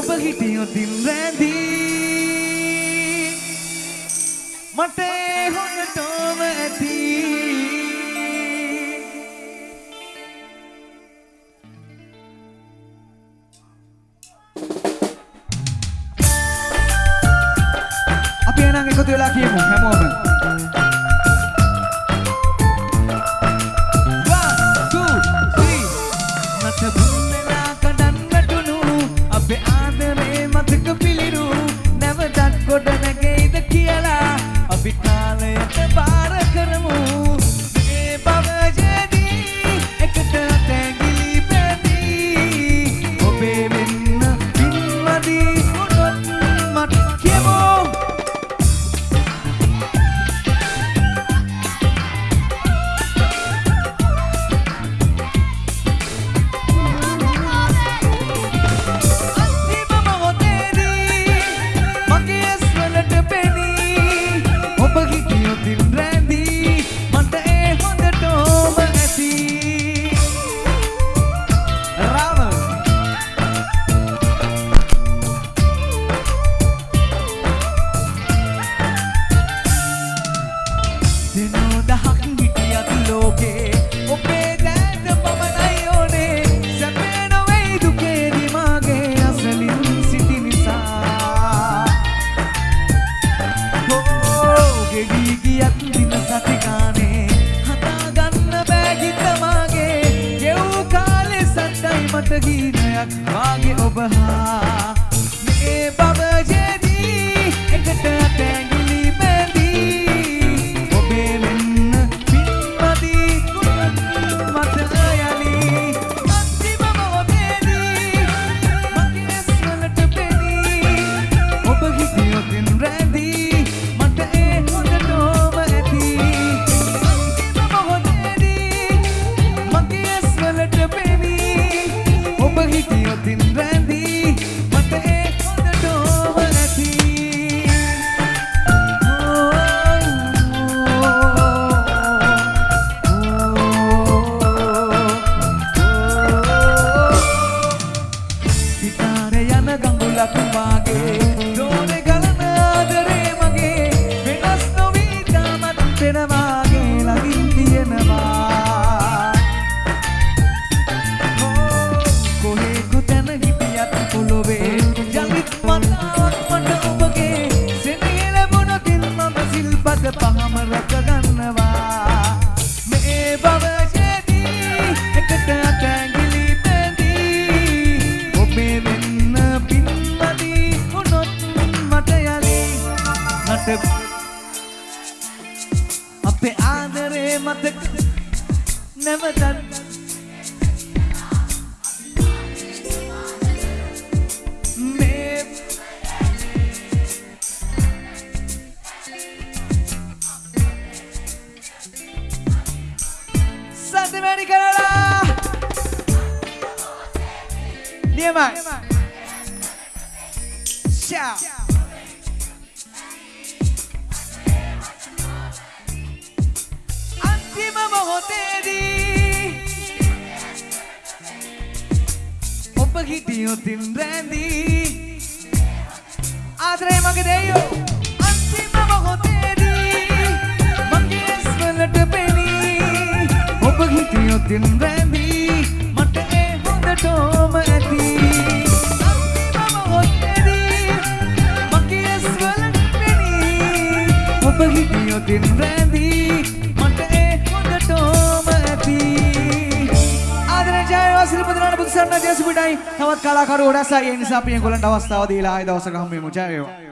ඔබ හිටියොතින් රැඳී මට ඒ හොඳටම ඇති. අපි එනං එකතු වෙලා කියමු හැමෝම. ගෙවී ගියත් දින සති ගානේ හදාගන්න බෑ හිත මාගේ. ගෙව් කාලේ සද්දයි මට ගීතයක් වාගේ ඔබ හා අපේ ආදරේ මතක නැවතත් නියමයි ෂා අන්තිම මොහොතේදී ඔබ හිටියොතින් රැඳී ආදරේ මගේ දෙයෝ අන්තිම මොහොතේදී මගේ ඇස් වලට පෙනී ඔබ හිටියොතින් රැඳී මට ඒ හොඳටම ඇති හිටියොතින් රැඳී මට ඒ හොඳටම ඇති ආදරේ ජයවා සිල්පදනාට බුදුසරණ ජයසුපිටයි. තවත් කලාකරු ගොඩක් අය. ඒ නිසා අපි ඒගොල්ලන්ට අවස්ථාව දීලා ආයෙ දවසක හම්බ වෙමු. ජය වේවා